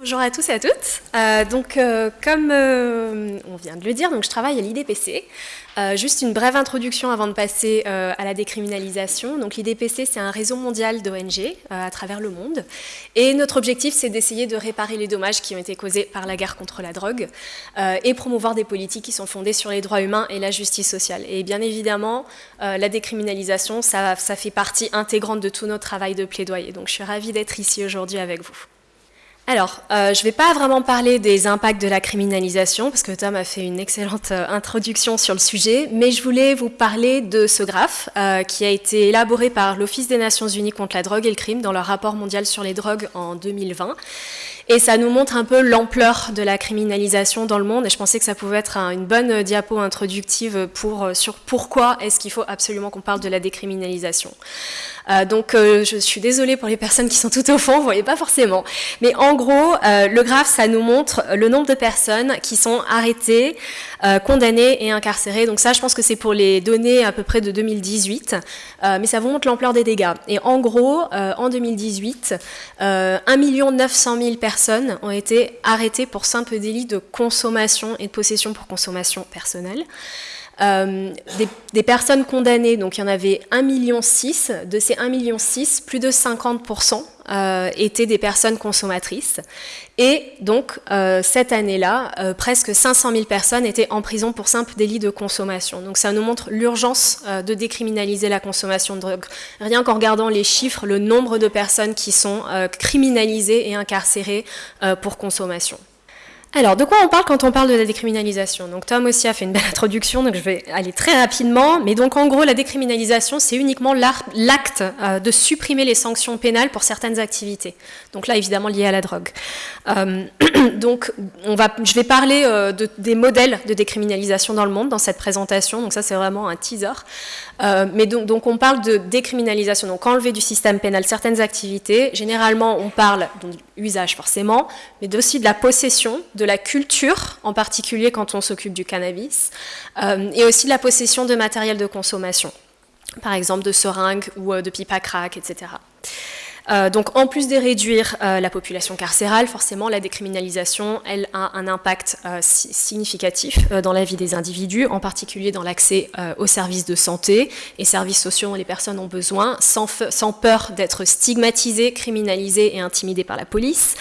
Bonjour à tous et à toutes. Euh, donc, euh, comme euh, on vient de le dire, donc je travaille à l'IDPC. juste une brève introduction avant de passer à la décriminalisation. Donc, l'IDPC, c'est un réseau mondial d'ONG à travers le monde. Et notre objectif, c'est d'essayer de réparer les dommages qui ont été causés par la guerre contre la drogue et promouvoir des politiques qui sont fondées sur les droits humains et la justice sociale. Et bien évidemment, la décriminalisation, ça, ça fait partie intégrante de tout notre travail de plaidoyer. Donc, je suis ravie d'être ici aujourd'hui avec vous. Alors, euh, je ne vais pas vraiment parler des impacts de la criminalisation, parce que Tom a fait une excellente euh, introduction sur le sujet, mais je voulais vous parler de ce graphe euh, qui a été élaboré par l'Office des Nations Unies contre la drogue et le crime dans leur rapport mondial sur les drogues en 2020. Et ça nous montre un peu l'ampleur de la criminalisation dans le monde. Et je pensais que ça pouvait être une bonne diapo introductive pour, sur pourquoi est-ce qu'il faut absolument qu'on parle de la décriminalisation. Euh, donc euh, je suis désolée pour les personnes qui sont tout au fond, vous voyez pas forcément. Mais en gros, euh, le graphe, ça nous montre le nombre de personnes qui sont arrêtées, condamnées et incarcérées. Donc ça, je pense que c'est pour les données à peu près de 2018, mais ça vous montre l'ampleur des dégâts. Et en gros, en 2018, 1 900 000 personnes ont été arrêtées pour simple délit de consommation et de possession pour consommation personnelle. Euh, des, personnes condamnées, donc il y en avait 1,6 million. De ces 1,6 million, plus de 50% euh, étaient des personnes consommatrices. Et donc, euh, cette année-là, presque 500 000 personnes étaient en prison pour simple délit de consommation. Donc ça nous montre l'urgence de décriminaliser la consommation de drogue. Rien qu'en regardant les chiffres, le nombre de personnes qui sont criminalisées et incarcérées pour consommation. Alors, de quoi on parle quand on parle de la décriminalisation? Donc Tom aussi a fait une belle introduction, donc je vais aller très rapidement. Mais donc en gros, la décriminalisation, c'est uniquement l'acte euh, de supprimer les sanctions pénales pour certaines activités. Donc là, évidemment, lié à la drogue. Euh, donc je vais parler euh, de, des modèles de décriminalisation dans le monde dans cette présentation. Donc ça, c'est vraiment un teaser. Mais donc, on parle de décriminalisation, donc enlever du système pénal certaines activités. Généralement, on parle d'usage forcément, mais aussi de la possession de la culture, en particulier quand on s'occupe du cannabis, euh, et aussi de la possession de matériel de consommation, par exemple de seringues ou euh, de pipes à crack, etc. Euh, donc en plus de réduire euh, la population carcérale, forcément la décriminalisation, elle a un impact euh, significatif dans la vie des individus, en particulier dans l'accès aux services de santé et services sociaux dont les personnes ont besoin, sans, peur d'être stigmatisées, criminalisées et intimidées par la police.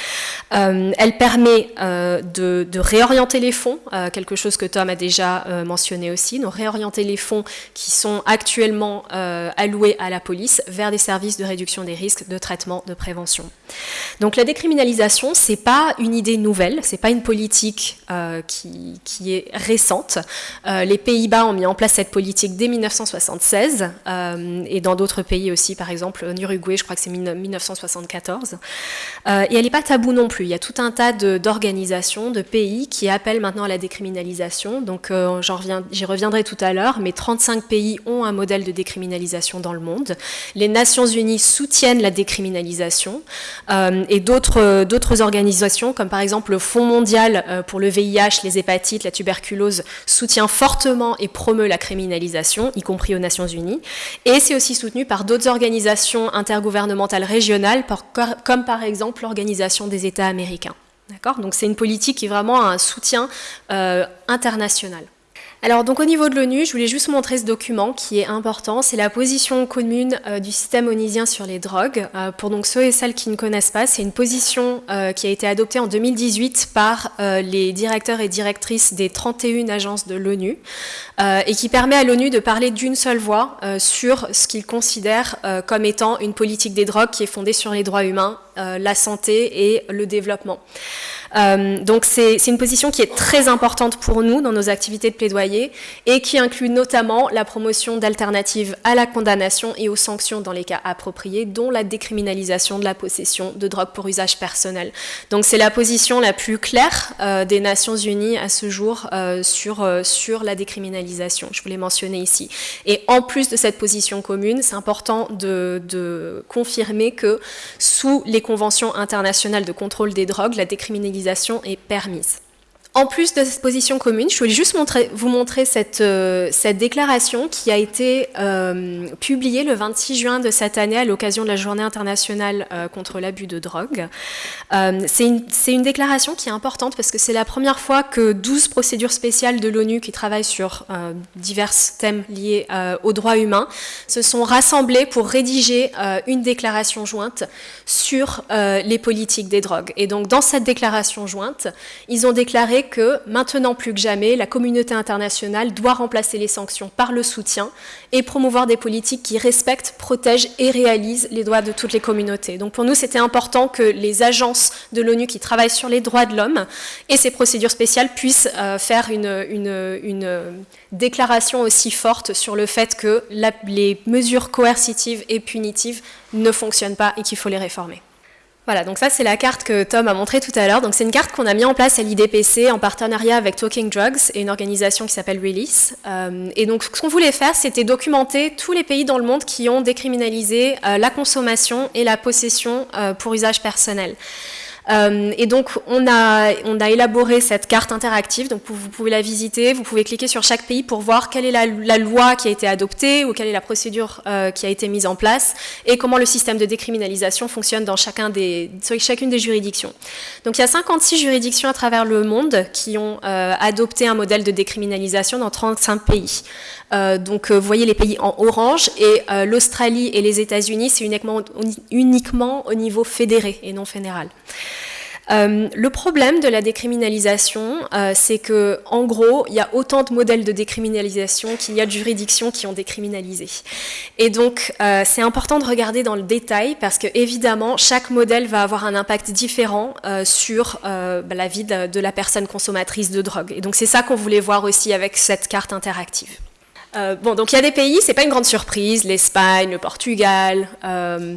elle permet de, réorienter les fonds, quelque chose que Tom a déjà mentionné aussi, de réorienter les fonds qui sont actuellement alloués à la police vers des services de réduction des risques de traitement de prévention. Donc la décriminalisation, c'est pas une idée nouvelle, c'est pas une politique euh, qui, qui, est récente. Euh, les Pays-Bas ont mis en place cette politique dès 1976 euh, et dans d'autres pays aussi, par exemple en Uruguay, je crois que c'est 1974. et elle n'est pas taboue non plus. Il y a tout un tas d'organisations, de, pays qui appellent maintenant à la décriminalisation. Donc j'y reviendrai tout à l'heure, mais 35 pays ont un modèle de décriminalisation dans le monde. Les Nations Unies soutiennent la décriminalisation euh, et euh, d'autres organisations, comme par exemple le Fonds mondial euh, pour le VIH, les hépatites, la tuberculose, soutient fortement et promeut la criminalisation, y compris aux Nations Unies. Et c'est aussi soutenu par d'autres organisations intergouvernementales régionales, comme par exemple l'Organisation des États américains. Donc c'est une politique qui est vraiment un soutien international. Alors donc au niveau de l'ONU, je voulais juste montrer ce document qui est important, c'est la position commune euh, du système onusien sur les drogues. Euh, pour donc ceux et celles qui ne connaissent pas, c'est une position euh, qui a été adoptée en 2018 par les directeurs et directrices des 31 agences de l'ONU et qui permet à l'ONU de parler d'une seule voix sur ce qu'ils considèrent comme étant une politique des drogues qui est fondée sur les droits humains, la santé et le développement. Euh, donc c'est une position qui est très importante pour nous dans nos activités de plaidoyer et qui inclut notamment la promotion d'alternatives à la condamnation et aux sanctions dans les cas appropriés, dont la décriminalisation de la possession de drogue pour usage personnel. Donc c'est la position la plus claire euh, des Nations Unies à ce jour euh, sur, sur la décriminalisation, je voulais mentionner ici. Et en plus de cette position commune, c'est important de confirmer que sous les conventions internationales de contrôle des drogues, la décriminalisation est permise. En plus de cette position commune, je voulais juste vous montrer cette, euh, cette, déclaration qui a été euh, publiée le 26 juin de cette année à l'occasion de la Journée internationale euh, contre l'abus de drogue. c'est une, une, déclaration qui est importante parce que c'est la première fois que 12 procédures spéciales de l'ONU qui travaillent sur divers thèmes liés aux droits humains se sont rassemblées pour rédiger une déclaration jointe sur les politiques des drogues. Et donc dans cette déclaration jointe, ils ont déclaré que maintenant plus que jamais, la communauté internationale doit remplacer les sanctions par le soutien et promouvoir des politiques qui respectent, protègent et réalisent les droits de toutes les communautés. Donc pour nous, c'était important que les agences de l'ONU qui travaillent sur les droits de l'homme et ces procédures spéciales puissent euh, faire une, une, déclaration aussi forte sur le fait que les mesures coercitives et punitives ne fonctionnent pas et qu'il faut les réformer. Voilà, donc ça c'est la carte que Tom a montrée tout à l'heure. Donc c'est une carte qu'on a mis en place à l'IDPC en partenariat avec Talking Drugs et une organisation qui s'appelle Release. Euh, et donc ce qu'on voulait faire, c'était documenter tous les pays dans le monde qui ont décriminalisé euh, la consommation et la possession euh, pour usage personnel. Euh, et donc, on a, on a élaboré cette carte interactive, donc vous pouvez la visiter, vous pouvez cliquer sur chaque pays pour voir quelle est la, loi qui a été adoptée ou quelle est la procédure euh, qui a été mise en place et comment le système de décriminalisation fonctionne dans chacun des, chacune des juridictions. Donc, il y a 56 juridictions à travers le monde qui ont euh, adopté un modèle de décriminalisation dans 35 pays. donc, vous voyez les pays en orange et l'Australie et les États-Unis, c'est uniquement, uniquement au niveau fédéré et non fédéral. Euh, le problème de la décriminalisation, euh, c'est que, en gros, il y a autant de modèles de décriminalisation qu'il y a de juridictions qui ont décriminalisé. Et donc, euh, c'est important de regarder dans le détail parce que, évidemment, chaque modèle va avoir un impact différent sur bah, la vie de, la personne consommatrice de drogue. Et donc, c'est ça qu'on voulait voir aussi avec cette carte interactive. Euh, bon, donc il y a des pays, c'est pas une grande surprise, l'Espagne, le Portugal, euh,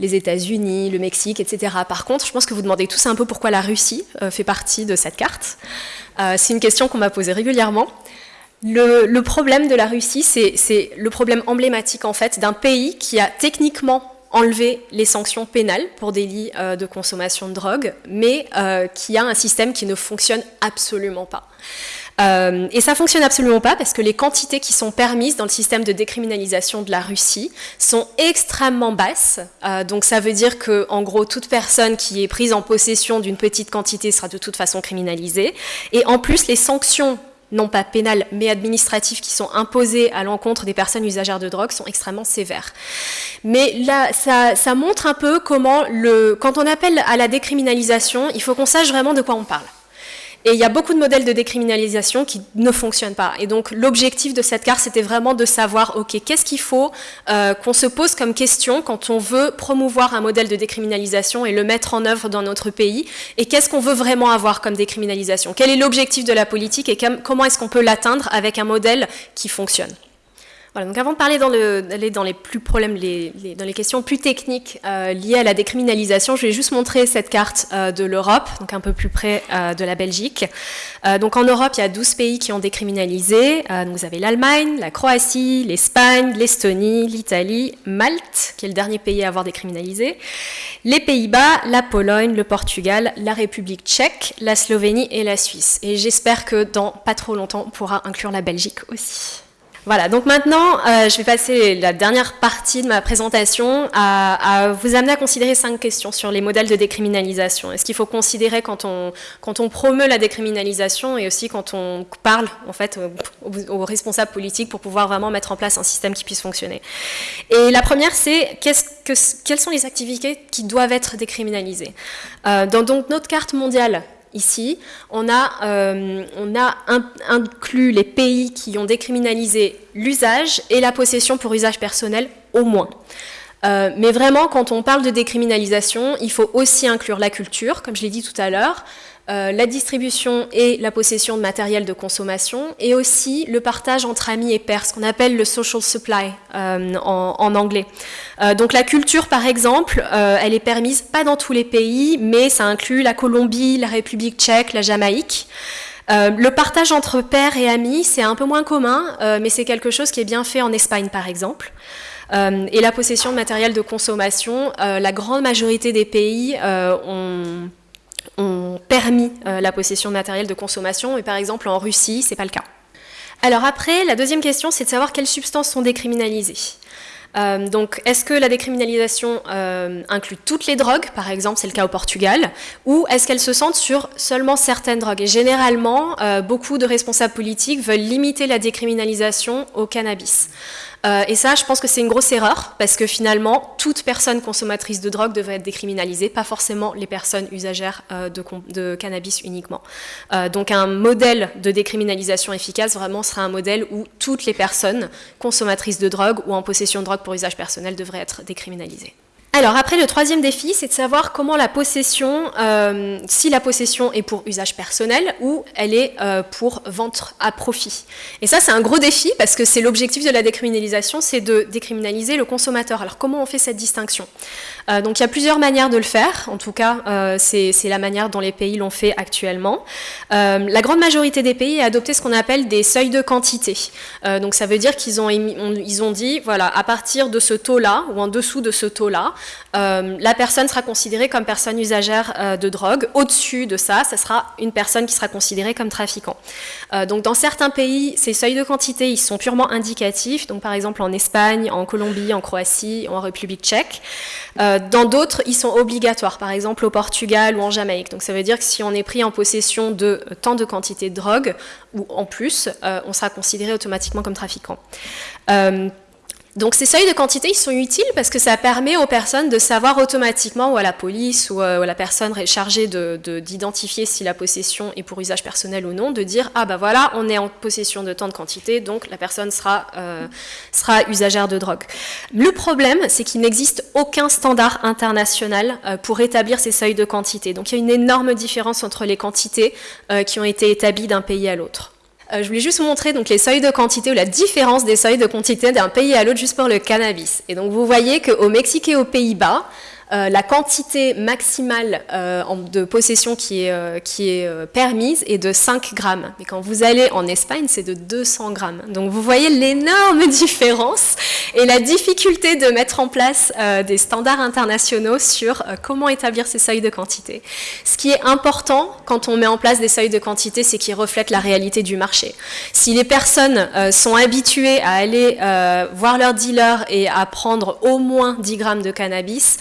les États-Unis, le Mexique, etc. Par contre, je pense que vous demandez tous un peu pourquoi la Russie euh, fait partie de cette carte. c'est une question qu'on m'a posée régulièrement. Le, le, problème de la Russie, c'est le problème emblématique en fait d'un pays qui a techniquement enlevé les sanctions pénales pour délits de consommation de drogue, mais qui a un système qui ne fonctionne absolument pas. Euh, et ça fonctionne absolument pas parce que les quantités qui sont permises dans le système de décriminalisation de la Russie sont extrêmement basses. Euh, donc ça veut dire que, en gros, toute personne qui est prise en possession d'une petite quantité sera de toute façon criminalisée. Et en plus, les sanctions non pas pénales, mais administratives qui sont imposées à l'encontre des personnes usagères de drogue sont extrêmement sévères. Mais là, ça, montre un peu comment, quand on appelle à la décriminalisation, il faut qu'on sache vraiment de quoi on parle. Et il y a beaucoup de modèles de décriminalisation qui ne fonctionnent pas. Et donc l'objectif de cette carte, c'était vraiment de savoir, ok, qu'est-ce qu'il faut euh, qu'on se pose comme question quand on veut promouvoir un modèle de décriminalisation et le mettre en œuvre dans notre pays, et qu'est-ce qu'on veut vraiment avoir comme décriminalisation? Quel est l'objectif de la politique et comment est-ce qu'on peut l'atteindre avec un modèle qui fonctionne? Voilà, donc avant de parler dans les plus problèmes, les, dans les questions plus techniques euh, liées à la décriminalisation, je vais juste montrer cette carte euh, de l'Europe, donc un peu plus près euh, de la Belgique. donc en Europe, il y a 12 pays qui ont décriminalisé. vous avez l'Allemagne, la Croatie, l'Espagne, l'Estonie, l'Italie, Malte, qui est le dernier pays à avoir décriminalisé, les Pays-Bas, la Pologne, le Portugal, la République tchèque, la Slovénie et la Suisse. Et j'espère que dans pas trop longtemps, on pourra inclure la Belgique aussi. Voilà, donc maintenant, euh, je vais passer la dernière partie de ma présentation à, vous amener à considérer cinq questions sur les modèles de décriminalisation. Est-ce qu'il faut considérer quand on, promeut la décriminalisation et aussi quand on parle en fait aux, responsables politiques pour pouvoir vraiment mettre en place un système qui puisse fonctionner? Et la première, c'est que, quelles sont les activités qui doivent être décriminalisées? Euh, dans notre carte mondiale ici, on a, euh, inclus les pays qui ont décriminalisé l'usage et la possession pour usage personnel au moins. Euh, mais vraiment, quand on parle de décriminalisation, il faut aussi inclure la culture, comme je l'ai dit tout à l'heure, euh, la distribution et la possession de matériel de consommation, et aussi le partage entre amis et pairs, ce qu'on appelle le social supply euh, en, anglais. Euh, donc la culture, par exemple, elle est permise pas dans tous les pays, mais ça inclut la Colombie, la République tchèque, la Jamaïque. le partage entre pairs et amis, c'est un peu moins commun, mais c'est quelque chose qui est bien fait en Espagne, par exemple. et la possession de matériel de consommation, la grande majorité des pays ont permis la possession de matériel de consommation, et par exemple en Russie, c'est pas le cas. Alors après, la deuxième question, c'est de savoir quelles substances sont décriminalisées. Euh, donc, est-ce que la décriminalisation euh, inclut toutes les drogues, par exemple, c'est le cas au Portugal, ou est-ce qu'elle se centre sur seulement certaines drogues? Et généralement, euh, beaucoup de responsables politiques veulent limiter la décriminalisation au cannabis. Euh, et ça, je pense que c'est une grosse erreur, parce que finalement, toute personne consommatrice de drogue devrait être décriminalisée, pas forcément les personnes usagères euh, de, cannabis uniquement. Euh, donc un modèle de décriminalisation efficace, vraiment, sera un modèle où toutes les personnes consommatrices de drogue ou en possession de drogue pour usage personnel devraient être décriminalisées. Alors après, le troisième défi, c'est de savoir comment la possession, euh, si la possession est pour usage personnel ou elle est euh, pour vente à profit. Et ça, c'est un gros défi parce que c'est l'objectif de la décriminalisation, c'est de décriminaliser le consommateur. Alors comment on fait cette distinction? Euh, Donc il y a plusieurs manières de le faire, en tout cas, c'est la manière dont les pays l'ont fait actuellement. la grande majorité des pays a adopté ce qu'on appelle des seuils de quantité. donc ça veut dire qu'ils ont, ont dit, voilà, à partir de ce taux-là ou en dessous de ce taux-là, euh, la personne sera considérée comme personne usagère euh, de drogue. Au-dessus de ça, ça sera une personne qui sera considérée comme trafiquant. Euh, donc dans certains pays, ces seuils de quantité, ils sont purement indicatifs. Donc par exemple en Espagne, en Colombie, en Croatie, en République tchèque. Dans d'autres, ils sont obligatoires. Par exemple au Portugal ou en Jamaïque. Donc ça veut dire que si on est pris en possession de tant de quantité de drogue, ou en plus, on sera considéré automatiquement comme trafiquant. Donc ces seuils de quantité, ils sont utiles parce que ça permet aux personnes de savoir automatiquement, ou à la police, ou euh, à la personne chargée d'identifier de, si la possession est pour usage personnel ou non, de dire « Ah bah voilà, on est en possession de tant de quantité, donc la personne sera, euh, sera usagère de drogue ». Le problème, c'est qu'il n'existe aucun standard international euh, pour établir ces seuils de quantité. Donc il y a une énorme différence entre les quantités qui ont été établies d'un pays à l'autre. Euh, je voulais juste vous montrer donc, les seuils de quantité ou la différence des seuils de quantité d'un pays à l'autre juste pour le cannabis. Et donc vous voyez qu'au Mexique et aux Pays-Bas, euh, la quantité maximale euh, de possession qui est, euh, qui est permise est de 5 grammes. Mais quand vous allez en Espagne, c'est de 200 grammes. Donc vous voyez l'énorme différence et la difficulté de mettre en place des standards internationaux sur comment établir ces seuils de quantité. Ce qui est important quand on met en place des seuils de quantité, c'est qu'ils reflètent la réalité du marché. Si les personnes sont habituées à aller voir leur dealer et à prendre au moins 10 grammes de cannabis,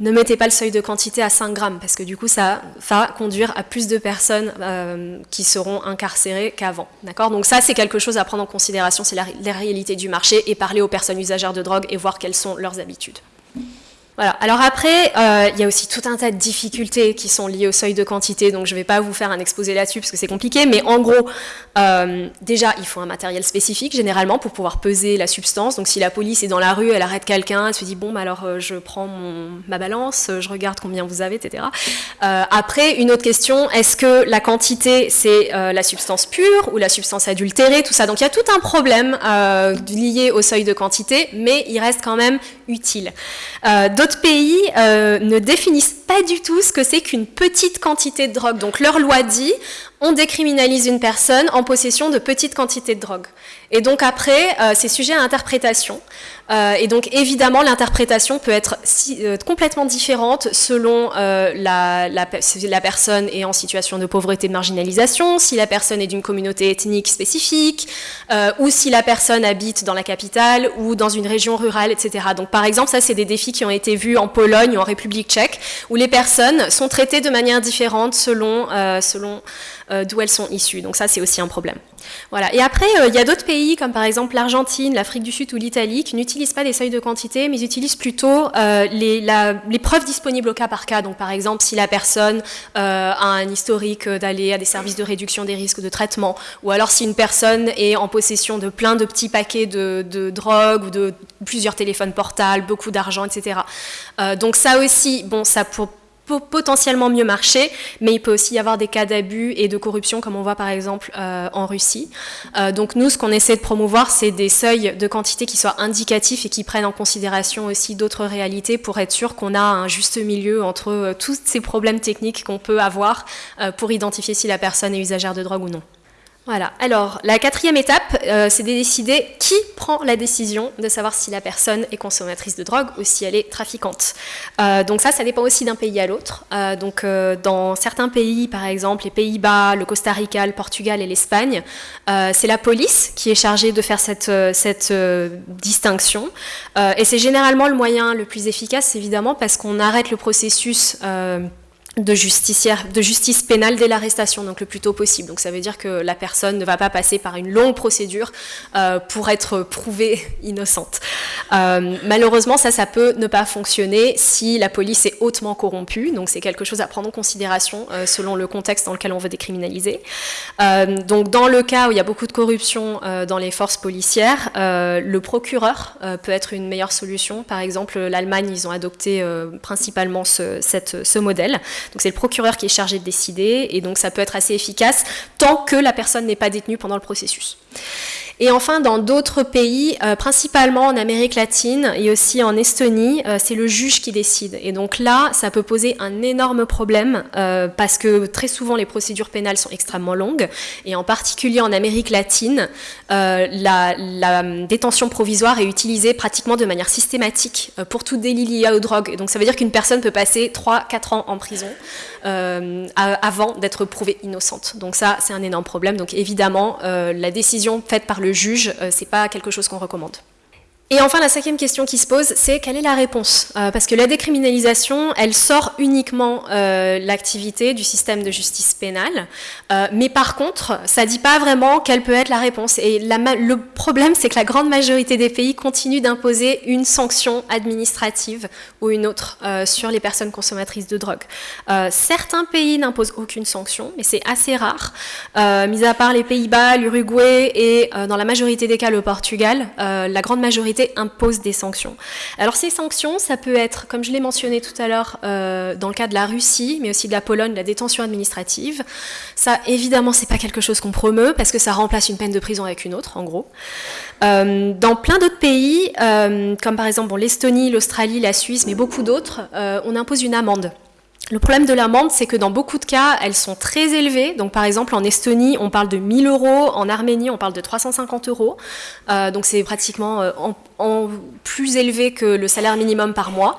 ne mettez pas le seuil de quantité à 5 grammes, parce que du coup, ça va conduire à plus de personnes euh, qui seront incarcérées qu'avant. Donc ça, c'est quelque chose à prendre en considération, c'est la, la réalité du marché, et parler aux personnes usagères de drogue et voir quelles sont leurs habitudes. Alors après, euh, il y a aussi tout un tas de difficultés qui sont liées au seuil de quantité, donc je ne vais pas vous faire un exposé là-dessus parce que c'est compliqué, mais en gros, euh, déjà, il faut un matériel spécifique généralement pour pouvoir peser la substance. Donc si la police est dans la rue, elle arrête quelqu'un, elle se dit bon, bah, alors euh, je prends ma balance, je regarde combien vous avez, etc. après, une autre question, est-ce que la quantité c'est la substance pure ou la substance adultérée, tout ça? Donc il y a tout un problème lié au seuil de quantité, mais il reste quand même utile. D'autres pays euh, ne définissent pas du tout ce que c'est qu'une petite quantité de drogue. Donc leur loi dit, on décriminalise une personne en possession de petites quantités de drogue. Et donc après, euh, c'est sujet à interprétation. Euh, et donc évidemment, l'interprétation peut être euh, complètement différente selon la, si la personne est en situation de pauvreté, de marginalisation, si la personne est d'une communauté ethnique spécifique, ou si la personne habite dans la capitale ou dans une région rurale, etc. Donc par exemple, ça c'est des défis qui ont été vus en Pologne ou en République tchèque, où les personnes sont traitées de manière différente selon, selon euh, d'où elles sont issues. Donc ça, c'est aussi un problème. Et après, euh, il y a d'autres pays, comme par exemple l'Argentine, l'Afrique du Sud ou l'Italie, qui n'utilisent pas des seuils de quantité, mais utilisent plutôt euh, les, preuves disponibles au cas par cas. Donc par exemple, si la personne a un historique d'aller à des services de réduction des risques de traitement, ou alors si une personne est en possession de plein de petits paquets de, de drogue ou de plusieurs téléphones portables, beaucoup d'argent, etc. donc ça aussi, bon, ça pour potentiellement mieux marcher, mais il peut aussi y avoir des cas d'abus et de corruption, comme on voit par exemple euh, en Russie. Euh, donc nous, ce qu'on essaie de promouvoir, c'est des seuils de quantité qui soient indicatifs et qui prennent en considération aussi d'autres réalités pour être sûr qu'on a un juste milieu entre euh, tous ces problèmes techniques qu'on peut avoir pour identifier si la personne est usagère de drogue ou non. Voilà. Alors, la quatrième étape, euh, c'est de décider qui prend la décision de savoir si la personne est consommatrice de drogue ou si elle est trafiquante. Euh, donc ça, ça dépend aussi d'un pays à l'autre. Euh, donc, dans certains pays, par exemple, les Pays-Bas, le Costa Rica, le Portugal et l'Espagne, c'est la police qui est chargée de faire cette, cette distinction. et c'est généralement le moyen le plus efficace, évidemment, parce qu'on arrête le processus de, justice pénale dès l'arrestation, donc le plus tôt possible. Donc ça veut dire que la personne ne va pas passer par une longue procédure euh, pour être prouvée innocente. Euh, malheureusement, ça, ça peut ne pas fonctionner si la police est hautement corrompue, donc c'est quelque chose à prendre en considération euh, selon le contexte dans lequel on veut décriminaliser. donc dans le cas où il y a beaucoup de corruption dans les forces policières, le procureur peut être une meilleure solution. Par exemple, l'Allemagne, ils ont adopté principalement ce, ce modèle. Donc c'est le procureur qui est chargé de décider, et donc ça peut être assez efficace tant que la personne n'est pas détenue pendant le processus. Et enfin, dans d'autres pays, euh, principalement en Amérique latine et aussi en Estonie, euh, c'est le juge qui décide. Et donc là, ça peut poser un énorme problème euh, parce que très souvent, les procédures pénales sont extrêmement longues. Et en particulier en Amérique latine, la, détention provisoire est utilisée pratiquement de manière systématique pour tout délit lié aux drogues. Et donc ça veut dire qu'une personne peut passer 3-4 ans en prison avant d'être prouvée innocente. Donc ça, c'est un énorme problème. Donc évidemment, la décision faite par le juge, euh, c'est pas quelque chose qu'on recommande. Et enfin, la cinquième question qui se pose, c'est quelle est la réponse? Euh, Parce que la décriminalisation, elle sort uniquement euh, l'activité du système de justice pénale, euh, mais par contre, ça dit pas vraiment quelle peut être la réponse. Et le problème, c'est que la grande majorité des pays continuent d'imposer une sanction administrative ou une autre sur les personnes consommatrices de drogue. certains pays n'imposent aucune sanction, mais c'est assez rare, mis à part les Pays-Bas, l'Uruguay et dans la majorité des cas le Portugal, la grande majorité impose des sanctions. Alors ces sanctions, ça peut être, comme je l'ai mentionné tout à l'heure, euh, dans le cas de la Russie, mais aussi de la Pologne, la détention administrative. Ça, évidemment, c'est pas quelque chose qu'on promeut, parce que ça remplace une peine de prison avec une autre, en gros. Euh, dans plein d'autres pays, euh, comme par exemple l'Estonie, l'Australie, la Suisse, mais beaucoup d'autres, on impose une amende. Le problème de l'amende, c'est que dans beaucoup de cas, elles sont très élevées. Donc, par exemple, en Estonie, on parle de 1000 euros. En Arménie, on parle de 350 euros. Euh, donc, c'est pratiquement euh, plus élevé que le salaire minimum par mois.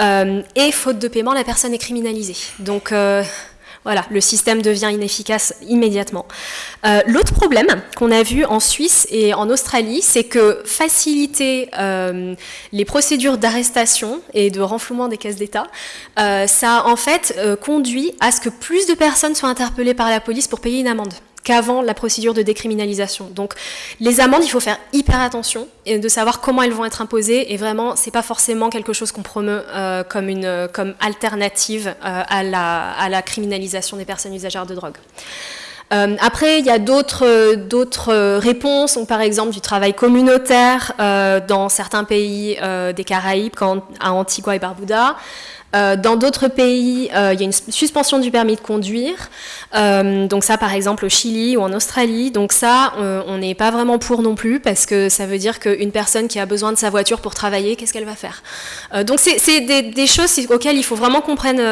Euh, et faute de paiement, la personne est criminalisée. Donc, voilà, le système devient inefficace immédiatement. Euh, l'autre problème qu'on a vu en Suisse et en Australie, c'est que faciliter euh, les procédures d'arrestation et de renflouement des caisses d'État, euh, ça en fait conduit à ce que plus de personnes soient interpellées par la police pour payer une amende qu'avant la procédure de décriminalisation. Donc les amendes, il faut faire hyper attention et de savoir comment elles vont être imposées et vraiment c'est pas forcément quelque chose qu'on promeut euh, comme, une, comme alternative euh, à, la, criminalisation des personnes usagères de drogue. Euh, après, il y a d'autres réponses, par exemple du travail communautaire dans certains pays des Caraïbes, à Antigua et Barbuda. Euh, dans d'autres pays, euh, il y a une suspension du permis de conduire. Euh, donc ça, par exemple, au Chili ou en Australie. Donc ça, on n'est pas vraiment pour non plus parce que ça veut dire qu'une personne qui a besoin de sa voiture pour travailler, qu'est-ce qu'elle va faire? Donc c'est des, choses auxquelles il faut vraiment qu'on prenne,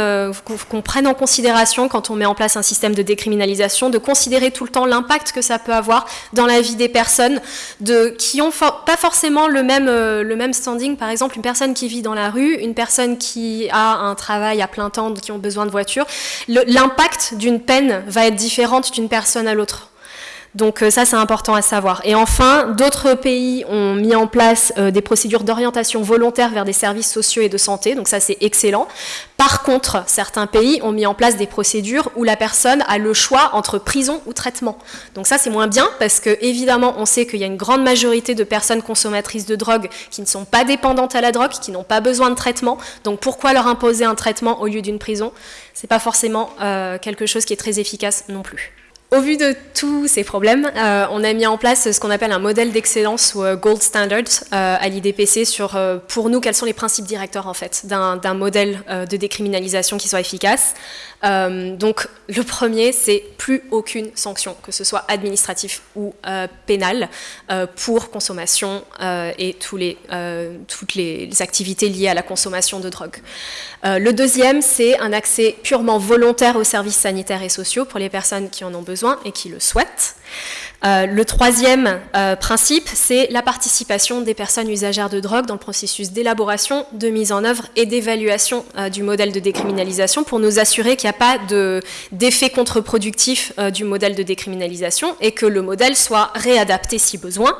qu'on prenne en considération quand on met en place un système de décriminalisation, de considérer tout le temps l'impact que ça peut avoir dans la vie des personnes qui n'ont pas forcément le même, le même standing. Par exemple, une personne qui vit dans la rue, une personne qui a un travail à plein temps, qui ont besoin de voiture, l'impact d'une peine va être différente d'une personne à l'autre. Donc euh, ça, c'est important à savoir. Et enfin, d'autres pays ont mis en place euh, des procédures d'orientation volontaire vers des services sociaux et de santé, donc ça, c'est excellent. Par contre, certains pays ont mis en place des procédures où la personne a le choix entre prison ou traitement. Donc ça, c'est moins bien, parce que évidemment, on sait qu'il y a une grande majorité de personnes consommatrices de drogue qui ne sont pas dépendantes à la drogue, qui n'ont pas besoin de traitement. Donc pourquoi leur imposer un traitement au lieu d'une prison? C'est pas forcément euh, quelque chose qui est très efficace non plus. Au vu de tous ces problèmes, euh, on a mis en place ce qu'on appelle un modèle d'excellence ou euh, gold standard euh, à l'IDPC sur, pour nous, quels sont les principes directeurs en fait d'un modèle de décriminalisation qui soit efficace. donc le premier, c'est plus aucune sanction, que ce soit administratif ou pénale, pour consommation et toutes les activités liées à la consommation de drogue. le deuxième, c'est un accès purement volontaire aux services sanitaires et sociaux pour les personnes qui en ont besoin et qui le souhaitent. Euh, le troisième euh, principe, c'est la participation des personnes usagères de drogue dans le processus d'élaboration, de mise en œuvre et d'évaluation euh, du modèle de décriminalisation pour nous assurer qu'il n'y a pas d'effet contre-productif du modèle de décriminalisation et que le modèle soit réadapté si besoin.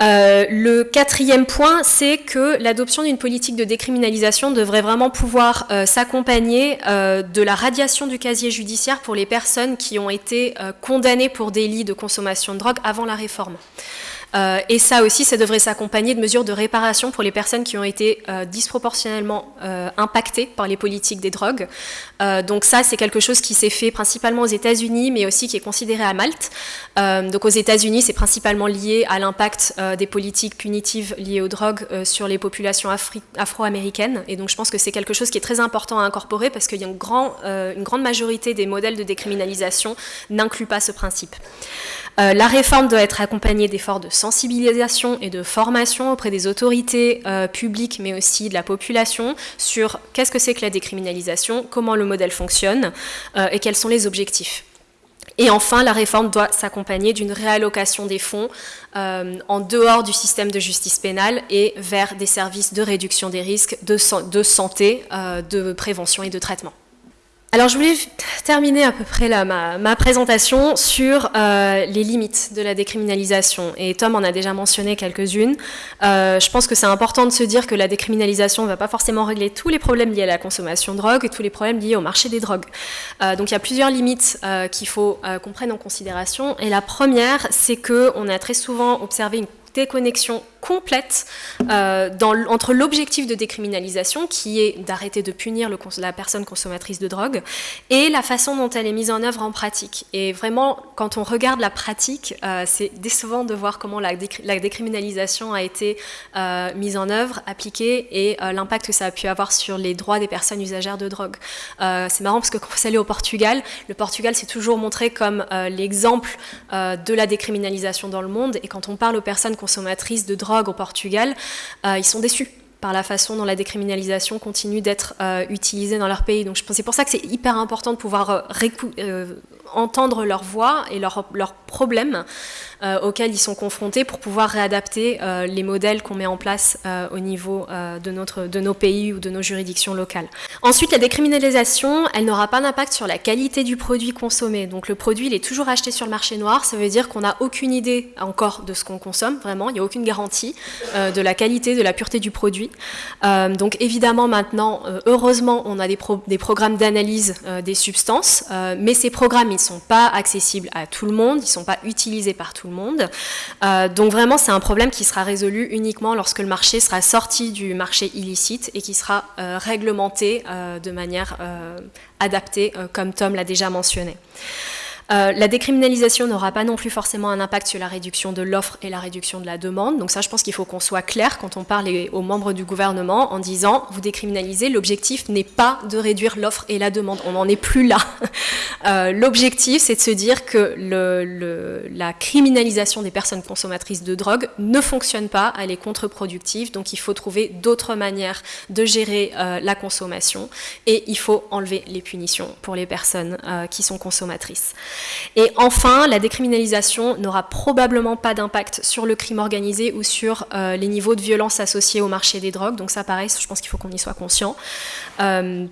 Euh, le quatrième point, c'est que l'adoption d'une politique de décriminalisation devrait vraiment pouvoir euh, s'accompagner euh, de la radiation du casier judiciaire pour les personnes qui ont été condamnées pour délit de consommation de drogue avant la réforme. Euh, et ça aussi, ça devrait s'accompagner de mesures de réparation pour les personnes qui ont été euh, disproportionnellement euh, impactées par les politiques des drogues. donc ça, c'est quelque chose qui s'est fait principalement aux États-Unis, mais aussi qui est considéré à Malte. donc aux États-Unis, c'est principalement lié à l'impact des politiques punitives liées aux drogues sur les populations afro-américaines. Et donc je pense que c'est quelque chose qui est très important à incorporer parce qu'il y a une, une grande majorité des modèles de décriminalisation n'incluent pas ce principe. Euh, la réforme doit être accompagnée d'efforts de sensibilisation et de formation auprès des autorités euh, publiques, mais aussi de la population, sur qu'est-ce que c'est que la décriminalisation, comment le modèle fonctionne euh, et quels sont les objectifs. Et enfin, la réforme doit s'accompagner d'une réallocation des fonds en dehors du système de justice pénale et vers des services de réduction des risques, de santé, de prévention et de traitement. Alors je voulais terminer à peu près là, ma, présentation sur euh, les limites de la décriminalisation. Et Tom en a déjà mentionné quelques-unes. Euh, je pense que c'est important de se dire que la décriminalisation ne va pas forcément régler tous les problèmes liés à la consommation de drogue et tous les problèmes liés au marché des drogues. Euh, donc il y a plusieurs limites qu'il faut qu'on prenne en considération. Et la première, c'est qu'on a très souvent observé une déconnexion complète euh, entre l'objectif de décriminalisation, qui est d'arrêter de punir la personne consommatrice de drogue, et la façon dont elle est mise en œuvre en pratique. Et vraiment, quand on regarde la pratique, euh, c'est décevant de voir comment la, la décriminalisation a été euh, mise en œuvre, appliquée, et l'impact que ça a pu avoir sur les droits des personnes usagères de drogue. c'est marrant parce que quand vous allez au Portugal, le Portugal s'est toujours montré comme l'exemple de la décriminalisation dans le monde, et quand on parle aux personnes consommatrices de drogue, au Portugal, euh, ils sont déçus par la façon dont la décriminalisation continue d'être euh, utilisée dans leur pays. Donc c'est pour ça que c'est hyper important de pouvoir euh, entendre leur voix et leurs problèmes euh, auxquels ils sont confrontés pour pouvoir réadapter euh, les modèles qu'on met en place euh, au niveau de, notre, de nos pays ou de nos juridictions locales. Ensuite, la décriminalisation, elle n'aura pas d'impact sur la qualité du produit consommé. Donc le produit, il est toujours acheté sur le marché noir, ça veut dire qu'on n'a aucune idée encore de ce qu'on consomme, vraiment, il n'y a aucune garantie de la qualité, de la pureté du produit. donc évidemment maintenant, heureusement, on a des, des programmes d'analyse des substances, mais ces programmes, ne sont pas accessibles à tout le monde, ils ne sont pas utilisés par tout le monde. Euh, donc vraiment, c'est un problème qui sera résolu uniquement lorsque le marché sera sorti du marché illicite et qui sera euh, réglementé euh, de manière adaptée, comme Tom l'a déjà mentionné. Euh, la décriminalisation n'aura pas non plus forcément un impact sur la réduction de l'offre et la réduction de la demande. Donc ça, je pense qu'il faut qu'on soit clair quand on parle aux membres du gouvernement en disant vous décriminalisez, l'objectif n'est pas de réduire l'offre et la demande. On n'en est plus là. Euh, l'objectif, c'est de se dire que la criminalisation des personnes consommatrices de drogue ne fonctionne pas, elle est contre-productive. Donc il faut trouver d'autres manières de gérer euh, la consommation et il faut enlever les punitions pour les personnes qui sont consommatrices. Et enfin, la décriminalisation n'aura probablement pas d'impact sur le crime organisé ou sur euh, les niveaux de violence associés au marché des drogues. Donc ça, pareil, je pense qu'il faut qu'on y soit conscient. Euh,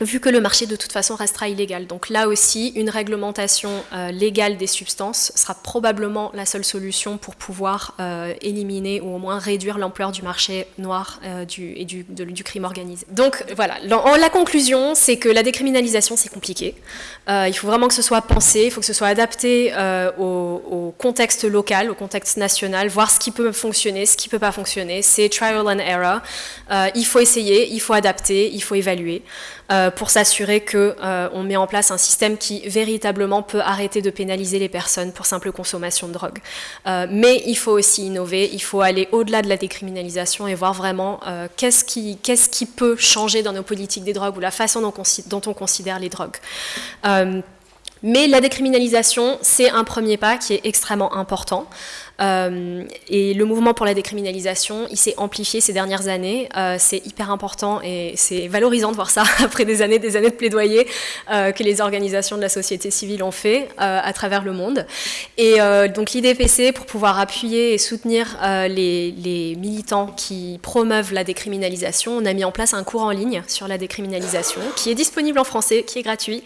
vu que le marché de toute façon restera illégal. Donc là aussi, une réglementation euh, légale des substances sera probablement la seule solution pour pouvoir euh, éliminer ou au moins réduire l'ampleur du marché noir euh, et du, crime organisé. Donc voilà, la conclusion, c'est que la décriminalisation, c'est compliqué. il faut vraiment que ce soit pensé, il faut que ce soit adapté au, contexte local, au contexte national, voir ce qui peut fonctionner, ce qui ne peut pas fonctionner. C'est trial and error. il faut essayer, il faut adapter, il faut évaluer. Pour s'assurer qu'on euh, met en place un système qui véritablement peut arrêter de pénaliser les personnes pour simple consommation de drogue. Euh, mais il faut aussi innover, il faut aller au-delà de la décriminalisation et voir vraiment qu'est-ce qui, peut changer dans nos politiques des drogues ou la façon dont on considère les drogues. Mais la décriminalisation, c'est un premier pas qui est extrêmement important. Et le mouvement pour la décriminalisation, il s'est amplifié ces dernières années. c'est hyper important et c'est valorisant de voir ça après des années, des années de plaidoyer que les organisations de la société civile ont fait à travers le monde. Et donc l'IDPC, pour pouvoir appuyer et soutenir les, militants qui promeuvent la décriminalisation, on a mis en place un cours en ligne sur la décriminalisation qui est disponible en français, qui est gratuit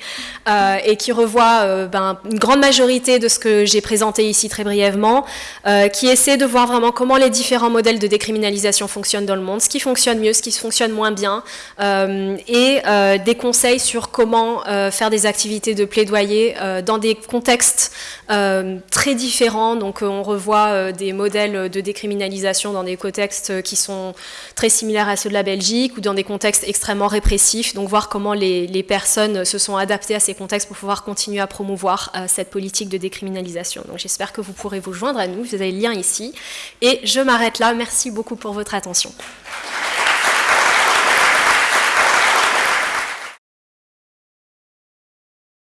euh, et qui revoit euh, ben, une grande majorité de ce que j'ai présenté ici très brièvement, euh, qui essaie de voir vraiment comment les différents modèles de décriminalisation fonctionnent dans le monde, ce qui fonctionne mieux, ce qui fonctionne moins bien, et des conseils sur comment faire des activités de plaidoyer dans des contextes très différents. Donc on revoit des modèles de décriminalisation dans des contextes qui sont très similaires à ceux de la Belgique ou dans des contextes extrêmement répressifs. Donc voir comment les, personnes se sont adaptées à ces contextes pour pouvoir continuer à promouvoir euh, cette politique de décriminalisation. Donc j'espère que vous pourrez vous joindre à nous, vous avez le lien ici. Et je m'arrête là, merci beaucoup pour votre attention.